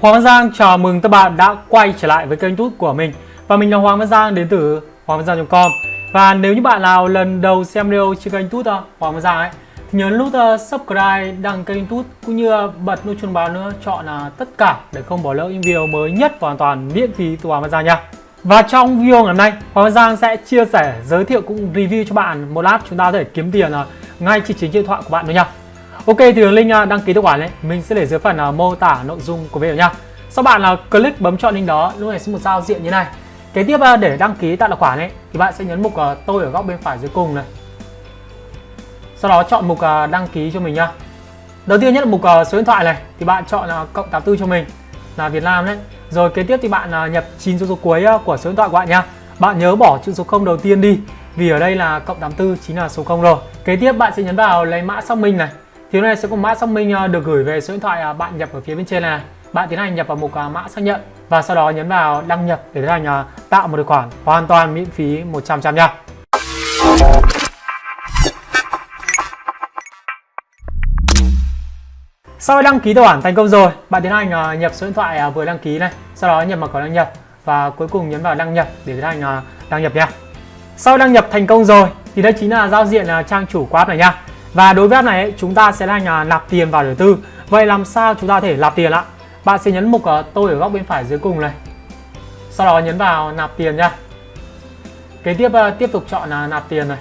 Hoàng Văn Giang chào mừng các bạn đã quay trở lại với kênh YouTube của mình. Và mình là Hoàng Văn Giang đến từ hoangvangiang.com Và nếu như bạn nào lần đầu xem video trên kênh YouTube Hoàng Văn Giang ấy thì nhớ nút ờ, subscribe, đăng kênh YouTube cũng như ờ, bật nút chuông báo nữa chọn là tất cả để không bỏ lỡ những video mới nhất và hoàn toàn miễn phí từ Hoàng Văn Giang nha. Và trong video ngày hôm nay, Hoàng Văn Giang sẽ chia sẻ, giới thiệu cũng review cho bạn một app chúng ta có thể kiếm tiền ngay trên chính điện thoại của bạn thôi nha. Ok thì đường link à, đăng ký tài khoản đấy, mình sẽ để dưới phần à, mô tả nội dung của video nha. Sau bạn là click bấm chọn link đó, lúc này sẽ một giao diện như này. Kế tiếp à, để đăng ký tạo tài khoản ấy thì bạn sẽ nhấn mục tôi ở góc bên phải dưới cùng này. Sau đó chọn mục đăng ký cho mình nha. Đầu tiên nhất là mục số điện thoại này thì bạn chọn cộng 84 cho mình là Việt Nam đấy. Rồi kế tiếp thì bạn nhập 9 số số cuối của số điện thoại của bạn nha. Bạn nhớ bỏ chữ số 0 đầu tiên đi vì ở đây là cộng 84 chính là số 0 rồi. Kế tiếp bạn sẽ nhấn vào lấy mã xác minh này. Thì này sẽ có mã xác minh ờ, được gửi về số điện thoại ờ, bạn nhập ở phía bên trên này. Bạn tiến hành nhập vào mục ờ, mã xác nhận và sau đó nhấn vào đăng nhập để tiến hành tạo một tài khoản hoàn toàn miễn phí 100% nha. Sau khi đăng ký tài khoản thành công rồi, bạn tiến hành nhập số điện thoại vừa đăng ký này, sau đó nhập mật khẩu đăng nhập và cuối cùng nhấn vào đăng nhập để tiến hành đăng nhập nha. Sau đăng nhập thành công rồi thì đây chính là giao diện trang chủ của app này nha. Và đối với app này ấy, chúng ta sẽ là nhà nạp tiền vào đầu tư. Vậy làm sao chúng ta thể nạp tiền ạ? Bạn sẽ nhấn mục uh, tôi ở góc bên phải dưới cùng này. Sau đó nhấn vào nạp tiền nha. Kế tiếp uh, tiếp tục chọn uh, nạp tiền này.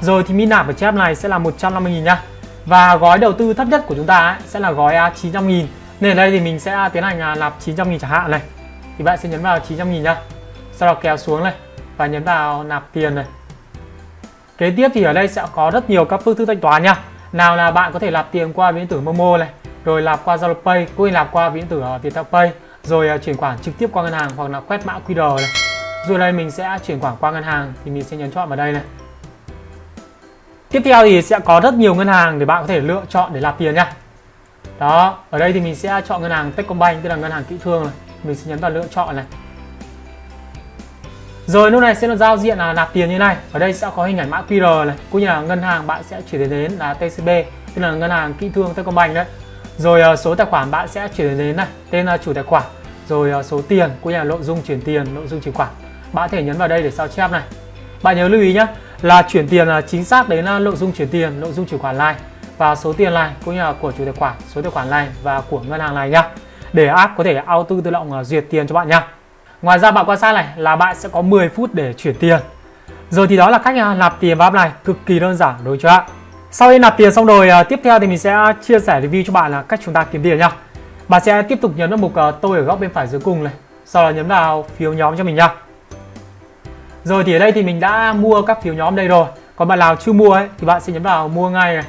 Rồi thì min nạp ở trên app này sẽ là 150 000 nha. Và gói đầu tư thấp nhất của chúng ta ấy, sẽ là gói ờ, 900 nghìn Nên ở đây thì mình sẽ tiến hành nạp 900 nghìn chẳng hạn này Thì bạn sẽ nhấn vào 900 nghìn nhá Sau đó kéo xuống này Và nhấn vào nạp tiền này Kế tiếp thì ở đây sẽ có rất nhiều các phương thức thanh toán nha Nào là bạn có thể nạp tiền qua ví điện tử Momo này Rồi nạp qua Zalo Pay Cũng như nạp qua ví điện tử ờ, Viettel Pay Rồi ờ, chuyển khoản trực tiếp qua ngân hàng hoặc là quét mã QR này Rồi đây mình sẽ chuyển khoản qua ngân hàng Thì mình sẽ nhấn chọn vào đây này Tiếp theo thì sẽ có rất nhiều ngân hàng để bạn có thể lựa chọn để nạp tiền nha. Đó, ở đây thì mình sẽ chọn ngân hàng Techcombank tức là ngân hàng kỹ thương này. Mình sẽ nhấn vào lựa chọn này. Rồi lúc này sẽ là giao diện là nạp tiền như này. Ở đây sẽ có hình ảnh mã QR này, cũng như là ngân hàng bạn sẽ chuyển đến là TCB, tức là ngân hàng kỹ thương Techcombank đấy. Rồi ờ, số tài khoản bạn sẽ chuyển đến này, tên là chủ tài khoản, rồi ờ, số tiền cũng như là nội dung chuyển tiền, nội dung chuyển khoản. Bạn có thể nhấn vào đây để sao chép này. Bạn nhớ lưu ý nhé, là chuyển tiền là chính xác đến là nội dung chuyển tiền, nội dung chuyển khoản này và số tiền này cũng như là của chủ tài khoản, số tài khoản này và của ngân hàng này nhá. Để app có thể auto tự động duyệt tiền cho bạn nhá. Ngoài ra bạn quan sát này, là bạn sẽ có 10 phút để chuyển tiền. Rồi thì đó là cách à, nạp tiền vào app này, cực kỳ đơn giản đối với bạn. Sau khi nạp tiền xong rồi à, tiếp theo thì mình sẽ chia sẻ review cho bạn là cách chúng ta kiếm tiền nhá. Bạn sẽ tiếp tục nhấn vào mục à, tôi ở góc bên phải dưới cùng này. Sau đó nhấn vào phiếu nhóm cho mình nhá. Rồi thì ở đây thì mình đã mua các phiếu nhóm đây rồi Còn bạn nào chưa mua ấy, thì bạn sẽ nhấn vào mua ngay này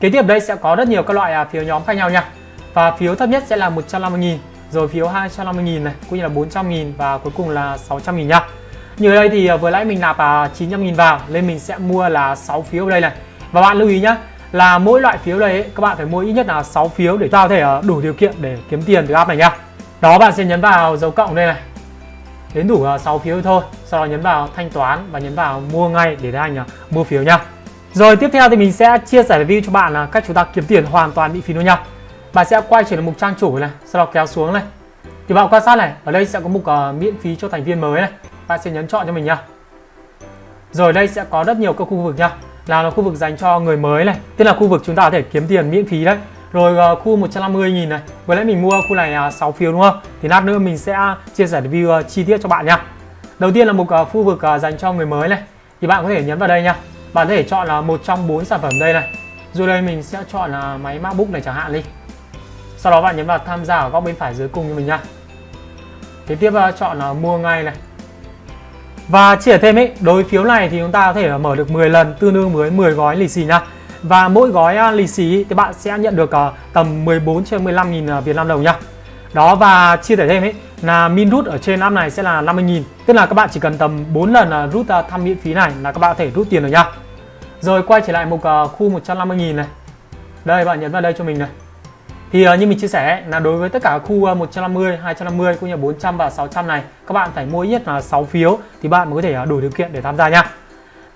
Kế tiếp đây sẽ có rất nhiều các loại phiếu nhóm khác nhau nha Và phiếu thấp nhất sẽ là 150.000 rồi phiếu 250.000 này cũng như là 400.000 và cuối cùng là 600.000 nha Như ở đây thì à, vừa nãy mình nạp à, 900.000 vào nên mình sẽ mua là 6 phiếu ở đây này. Và bạn lưu ý nhá là mỗi loại phiếu đây ấy, các bạn phải mua ít nhất là 6 phiếu để ta có thể à, đủ điều kiện để kiếm tiền từ app này nha Đó bạn sẽ nhấn vào dấu cộng đây này. Đến đủ 6 phiếu thôi sau đó nhấn vào thanh toán và nhấn vào mua ngay để anh mua phiếu nha rồi tiếp theo thì mình sẽ chia sẻ review cho bạn là cách chúng ta kiếm tiền hoàn toàn miễn phí luôn nha bạn sẽ quay trở lại mục trang chủ này. Sau đó kéo xuống này. Thì bạn quan sát này. Ở đây sẽ có mục uh, miễn phí cho thành viên mới này. Bạn sẽ nhấn chọn cho mình nhá. rồi đây sẽ có rất nhiều các khu vực nhá, là là khu vực dành cho người mới này. Tức là khu vực chúng ta có thể kiếm tiền miễn phí đấy. Rồi uh, khu 150.000 này. Vừa nãy mình mua khu này à, uh, 6 phiếu đúng không? Thì lát nữa mình sẽ chia sẻ review uh, chi tiết cho bạn nhá. Đầu tiên là một uh, khu vực uh, dành cho người mới này. Thì bạn có thể nhấn vào đây nhá, Bạn có thể chọn là một trong bốn sản phẩm đây này. Rồi đây mình sẽ chọn là máy MacBook này chẳng hạn đi. Sau đó bạn nhấn vào tham gia ở góc bên phải dưới cùng như mình nha Tiếp tiếp chọn là mua ngay này. Và chia thêm ấy, đối phiếu này thì chúng ta có thể ờ, mở được 10 lần tương đương với 10 gói lì xì nha và mỗi gói lì xì thì bạn sẽ nhận được tầm 14 trên 15 nghìn uh, Việt Nam đồng nha. đó và chia sẻ thêm ấy là min rút ở trên app này sẽ là 50.000, tức là các bạn chỉ cần tầm 4 lần rút thăm miễn phí này là các bạn có thể rút tiền được nha. rồi quay trở lại mục khu 150.000 này. Đây bạn nhấn vào đây cho mình này thì uh, như mình chia sẻ là đối với tất cả khu 150, 250 cũng như 400 và 600 này các bạn phải mua ít nhất là 6 phiếu thì bạn mới có thể uh, đủ điều kiện để tham gia nha.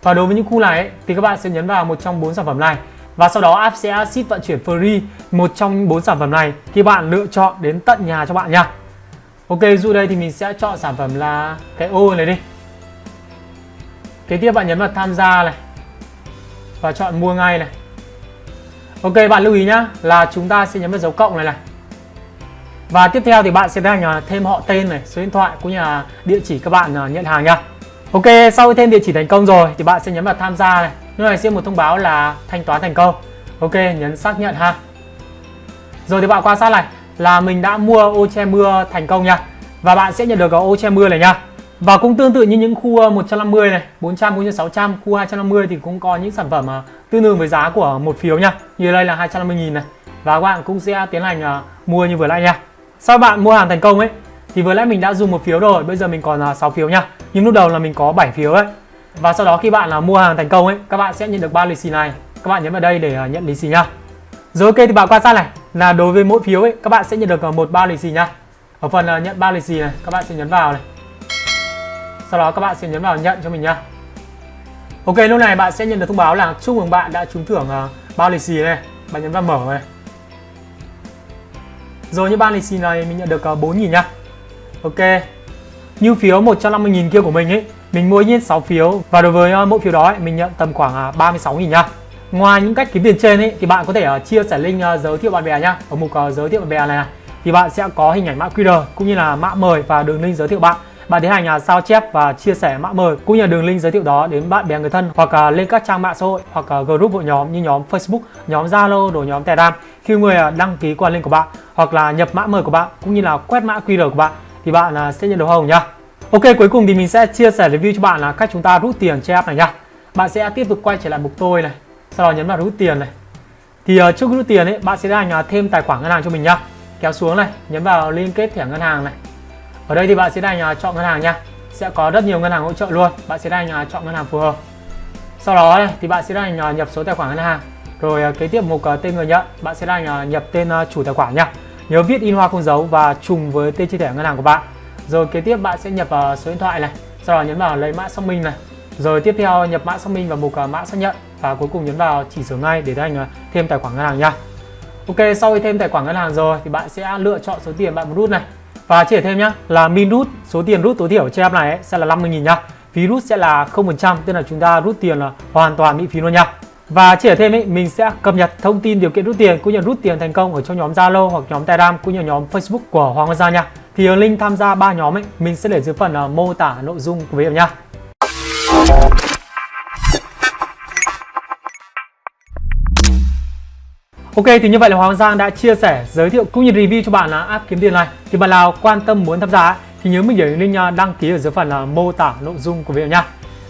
Và đối với những khu này ấy, thì các bạn sẽ nhấn vào một trong bốn sản phẩm này. Và sau đó app sẽ ship vận chuyển free một trong bốn sản phẩm này khi bạn lựa chọn đến tận nhà cho bạn nha. Ok dụ đây thì mình sẽ chọn sản phẩm là cái ô này đi. Kế tiếp bạn nhấn vào tham gia này. Và chọn mua ngay này. Ok bạn lưu ý nhá là chúng ta sẽ nhấn vào dấu cộng này này và tiếp theo thì bạn sẽ tiến hành thêm họ tên này, số điện thoại cũng như là địa chỉ các bạn à, nhận hàng nha. Ok, sau khi thêm địa chỉ thành công rồi thì bạn sẽ nhấn vào tham gia này. Nơi này sẽ một thông báo là thanh toán thành công. Ok, nhấn xác nhận ha. Rồi thì bạn quan sát này là mình đã mua ô che mưa thành công nha. Và bạn sẽ nhận được cái ô che mưa này nha. Và cũng tương tự như những khu ờ, 150 này, 400 cũng như 600, khu 250 thì cũng có những sản phẩm mà tương đương với giá của một phiếu nha. Như đây là 250 000 này. Và các bạn cũng sẽ tiến hành ờ, mua như vừa lại nha. Sau bạn mua hàng thành công ấy thì vừa nãy mình đã dùng một phiếu rồi, bây giờ mình còn 6 phiếu nha. Nhưng lúc đầu là mình có 7 phiếu đấy. Và sau đó khi bạn là mua hàng thành công ấy, các bạn sẽ nhận được ba lì xì này. Các bạn nhấn vào đây để nhận lì xì nha. Rồi ok thì bạn quan sát này là đối với mỗi phiếu ấy các bạn sẽ nhận được một bao lì xì nha. Ở phần nhận bao lì xì này, các bạn sẽ nhấn vào này. Sau đó các bạn sẽ nhấn vào nhận cho mình nhá. Ok lúc này bạn sẽ nhận được thông báo là chúc mừng bạn đã trúng thưởng uh, bao lì xì này. Bạn nhấn vào mở này. Rồi như bao lì xì này mình nhận được ờ, 4.000 nhá Ok Như phiếu 150.000 kia của mình ấy Mình mua ít 6 phiếu Và đối với ờ, mỗi phiếu đó ấy, mình nhận tầm khoảng 36.000 nhá Ngoài những cách kiếm tiền trên ấy, thì bạn có thể chia sẻ link giới thiệu bạn bè nhá Ở mục giới thiệu bạn bè này, này thì bạn sẽ có hình ảnh mã QR cũng như là mã mời và đường link giới thiệu bạn bạn tiến hành à, sao chép và chia sẻ mã mời cũng như đường link giới thiệu đó đến bạn bè người thân hoặc à, lên các trang mạng xã hội hoặc à, group hội nhóm như nhóm Facebook, nhóm Zalo, rồi nhóm Telegram khi người đăng ký qua link của bạn hoặc là nhập mã mời của bạn cũng như là quét mã QR của bạn thì bạn sẽ nhận được hồng nhá. Ok cuối cùng thì mình sẽ chia sẻ review cho bạn là cách chúng ta rút tiền trên app này nhá. Bạn sẽ tiếp tục quay trở lại mục tôi này, sau đó nhấn vào rút tiền này. Thì trước rút tiền ấy bạn sẽ tiến hành thêm tài khoản ngân hàng cho mình nhá. Kéo xuống này, nhấn vào liên kết thẻ ngân hàng này ở đây thì bạn sẽ đành à, chọn ngân hàng nha. Sẽ có rất nhiều ngân hàng hỗ trợ luôn. Bạn sẽ đành à, chọn ngân hàng phù hợp. Sau đó thì bạn sẽ đành à, nhập số tài khoản ngân hàng. Rồi kế tiếp mục tên người nhận, bạn sẽ đành nhập tên chủ tài khoản nha. Nhớ viết in hoa không dấu và trùng với tên chi thẻ ngân hàng của bạn. Rồi kế tiếp bạn sẽ nhập số điện thoại này. Sau đó nhấn vào lấy mã xác minh này. Rồi tiếp theo nhập mã xác minh vào mục mã xác nhận. Và cuối cùng nhấn vào chỉ sửa ngay để hành thêm tài khoản ngân hàng nha. Ok, sau khi thêm tài khoản ngân hàng rồi thì bạn sẽ lựa chọn số tiền bạn muốn rút này và chia thêm nhá là min rút số tiền rút tối thiểu trên app này ấy, sẽ là 50.000 nhá. Phí rút sẽ là 0%, tức là chúng ta rút tiền là hoàn toàn miễn phí luôn nhá. Và chia thêm ấy, mình sẽ cập nhật thông tin điều kiện rút tiền cũng như rút tiền thành công ở trong nhóm Zalo hoặc nhóm Telegram cũng như nhóm Facebook của Hoàng Gia nha. Thì link tham gia ba nhóm ấy mình sẽ để dưới phần uh, mô tả nội dung của video nhá. Ok thì như vậy là Hoàng Giang đã chia sẻ, giới thiệu cũng như review cho bạn là app kiếm tiền này. Thì bạn nào quan tâm muốn tham gia thì nhớ mình để link đăng ký ở dưới phần là mô tả nội dung của video nha.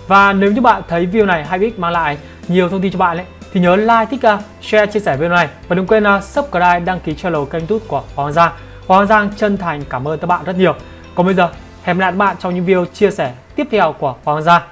Và nếu như bạn thấy video này hay ích mang lại nhiều thông tin cho bạn ấy thì nhớ like, thích, à, share, chia sẻ video này và đừng quên à, subscribe, đăng ký channel kênh YouTube của Hoàng Giang. Hoàng Giang chân thành cảm ơn các bạn rất nhiều. Còn bây giờ hẹn gặp lại các bạn trong những video chia sẻ tiếp theo của Hoàng Giang.